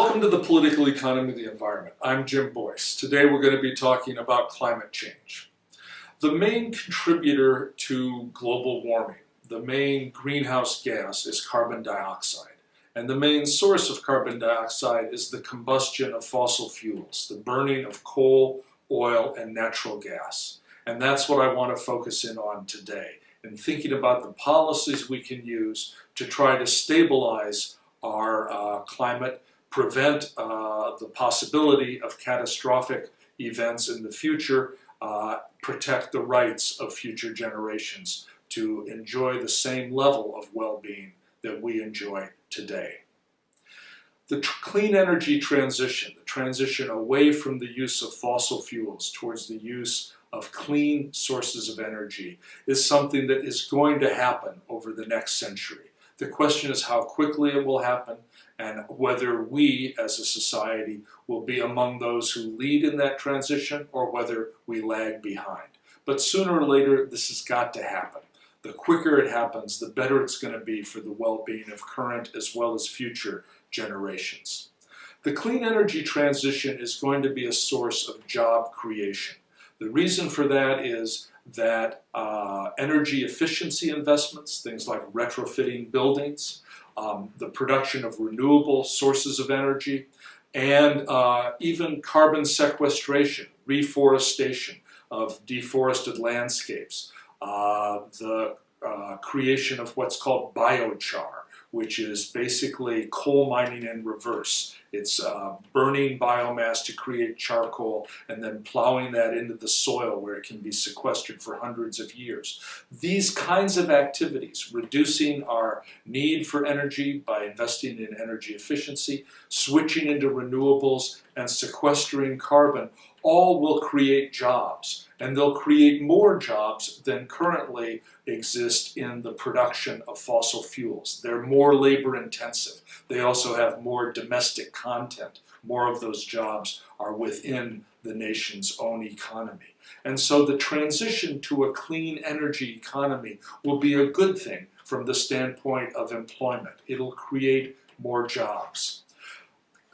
Welcome to the Political Economy of the Environment. I'm Jim Boyce. Today we're going to be talking about climate change. The main contributor to global warming, the main greenhouse gas is carbon dioxide. And the main source of carbon dioxide is the combustion of fossil fuels, the burning of coal, oil, and natural gas. And that's what I want to focus in on today, in thinking about the policies we can use to try to stabilize our uh, climate prevent uh, the possibility of catastrophic events in the future, uh, protect the rights of future generations to enjoy the same level of well-being that we enjoy today. The clean energy transition, the transition away from the use of fossil fuels towards the use of clean sources of energy is something that is going to happen over the next century. The question is how quickly it will happen and whether we as a society will be among those who lead in that transition or whether we lag behind. But sooner or later, this has got to happen. The quicker it happens, the better it's going to be for the well-being of current as well as future generations. The clean energy transition is going to be a source of job creation. The reason for that is that uh, energy efficiency investments, things like retrofitting buildings, um, the production of renewable sources of energy, and uh, even carbon sequestration, reforestation of deforested landscapes, uh, the uh, creation of what's called biochar, which is basically coal mining in reverse. It's uh, burning biomass to create charcoal and then plowing that into the soil where it can be sequestered for hundreds of years. These kinds of activities, reducing our need for energy by investing in energy efficiency, switching into renewables, and sequestering carbon, all will create jobs and they'll create more jobs than currently exist in the production of fossil fuels. They're more labor intensive. They also have more domestic content. More of those jobs are within the nation's own economy. And so the transition to a clean energy economy will be a good thing from the standpoint of employment. It'll create more jobs.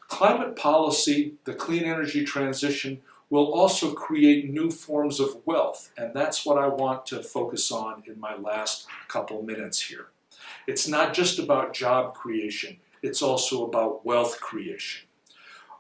Climate policy, the clean energy transition, will also create new forms of wealth, and that's what I want to focus on in my last couple minutes here. It's not just about job creation, it's also about wealth creation.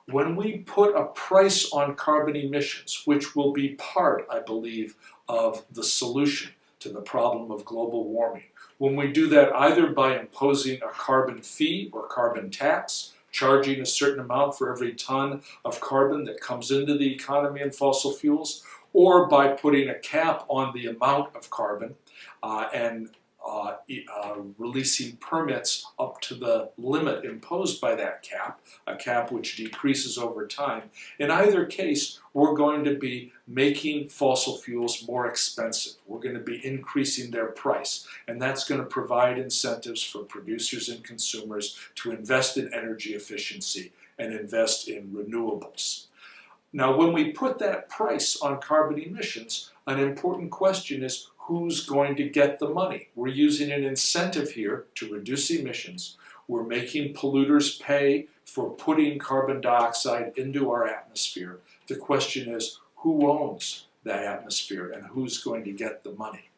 When we put a price on carbon emissions, which will be part, I believe, of the solution to the problem of global warming, when we do that either by imposing a carbon fee or carbon tax, charging a certain amount for every ton of carbon that comes into the economy in fossil fuels, or by putting a cap on the amount of carbon uh, and uh, uh, releasing permits up to the limit imposed by that cap, a cap which decreases over time. In either case, we're going to be making fossil fuels more expensive. We're going to be increasing their price, and that's going to provide incentives for producers and consumers to invest in energy efficiency and invest in renewables. Now, when we put that price on carbon emissions, an important question is who's going to get the money. We're using an incentive here to reduce emissions. We're making polluters pay for putting carbon dioxide into our atmosphere. The question is, who owns that atmosphere and who's going to get the money?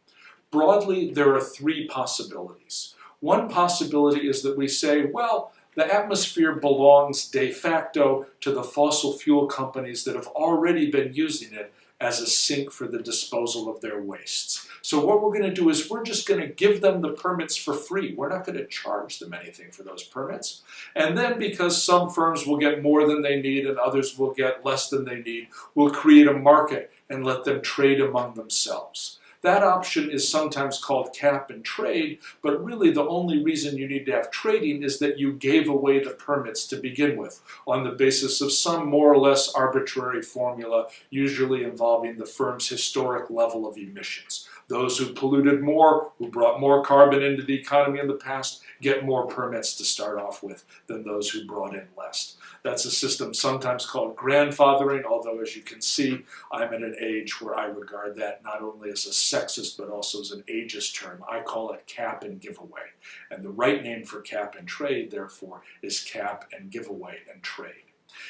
Broadly, there are three possibilities. One possibility is that we say, well, the atmosphere belongs de facto to the fossil fuel companies that have already been using it as a sink for the disposal of their wastes. So what we're going to do is we're just going to give them the permits for free. We're not going to charge them anything for those permits. And then because some firms will get more than they need and others will get less than they need, we'll create a market and let them trade among themselves. That option is sometimes called cap and trade, but really the only reason you need to have trading is that you gave away the permits to begin with on the basis of some more or less arbitrary formula, usually involving the firm's historic level of emissions. Those who polluted more, who brought more carbon into the economy in the past, get more permits to start off with than those who brought in less. That's a system sometimes called grandfathering, although as you can see, I'm at an age where I regard that not only as a sexist but also is an ageist term. I call it cap and giveaway. And the right name for cap and trade, therefore, is cap and giveaway and trade.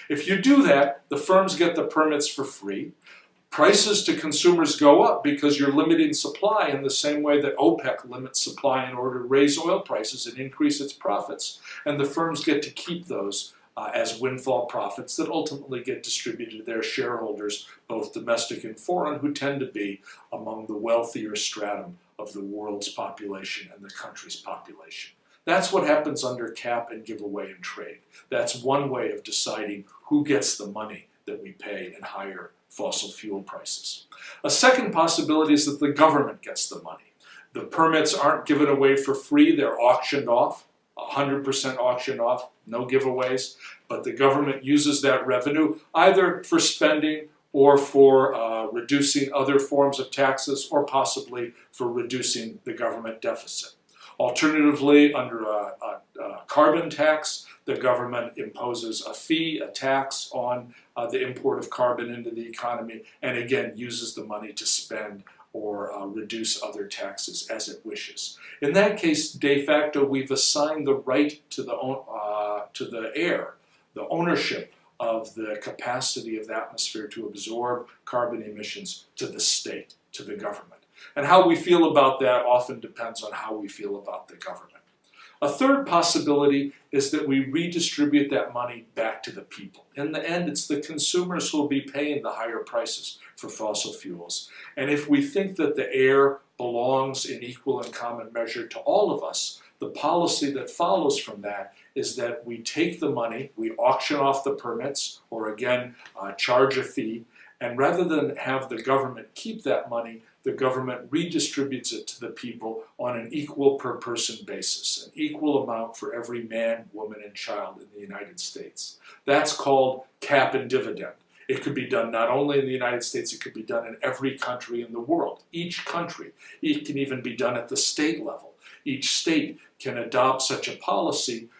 If you do that, the firms get the permits for free. Prices to consumers go up because you're limiting supply in the same way that OPEC limits supply in order to raise oil prices and increase its profits. And the firms get to keep those uh, as windfall profits that ultimately get distributed to their shareholders, both domestic and foreign, who tend to be among the wealthier stratum of the world's population and the country's population. That's what happens under cap and giveaway and trade. That's one way of deciding who gets the money that we pay in higher fossil fuel prices. A second possibility is that the government gets the money. The permits aren't given away for free, they're auctioned off, 100% auction off, no giveaways, but the government uses that revenue either for spending or for uh, reducing other forms of taxes or possibly for reducing the government deficit. Alternatively, under a, a, a, carbon tax, the government imposes a fee, a tax on uh, the import of carbon into the economy, and again uses the money to spend or uh, reduce other taxes as it wishes. In that case, de facto, we've assigned the right to the, uh, to the air, the ownership of the capacity of the atmosphere to absorb carbon emissions to the state, to the government. And how we feel about that often depends on how we feel about the government. A third possibility is that we redistribute that money back to the people. In the end, it's the consumers who will be paying the higher prices for fossil fuels. And if we think that the air belongs in equal and common measure to all of us, the policy that follows from that is that we take the money, we auction off the permits, or again, uh, charge a fee, and rather than have the government keep that money, the government redistributes it to the people on an equal per person basis, an equal amount for every man, woman, and child in the United States. That's called cap and dividend. It could be done not only in the United States, it could be done in every country in the world. Each country. It can even be done at the state level. Each state can adopt such a policy,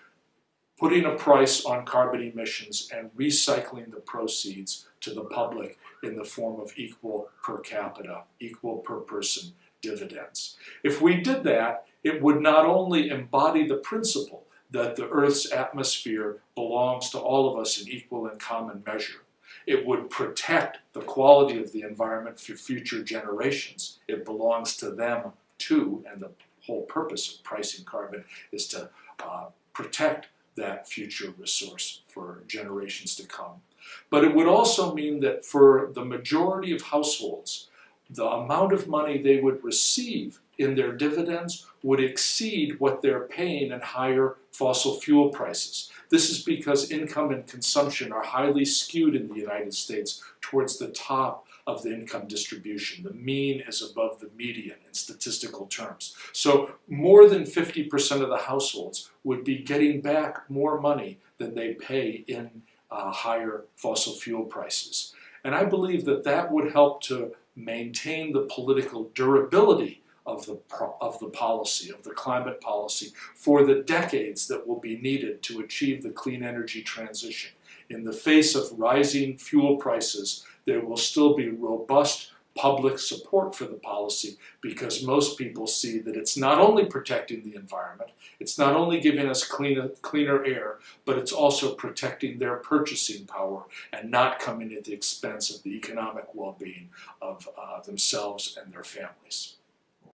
putting a price on carbon emissions and recycling the proceeds to the public in the form of equal per capita, equal per person dividends. If we did that, it would not only embody the principle that the Earth's atmosphere belongs to all of us in equal and common measure, it would protect the quality of the environment for future generations. It belongs to them too, and the whole purpose of pricing carbon is to uh, protect that future resource for generations to come. But it would also mean that for the majority of households, the amount of money they would receive in their dividends would exceed what they're paying in higher fossil fuel prices. This is because income and consumption are highly skewed in the United States towards the top of the income distribution. The mean is above the median in statistical terms. So more than 50% of the households would be getting back more money than they pay in uh, higher fossil fuel prices. And I believe that that would help to maintain the political durability of the, of the policy, of the climate policy, for the decades that will be needed to achieve the clean energy transition. In the face of rising fuel prices, there will still be robust public support for the policy because most people see that it's not only protecting the environment, it's not only giving us cleaner, cleaner air, but it's also protecting their purchasing power and not coming at the expense of the economic well-being of uh, themselves and their families.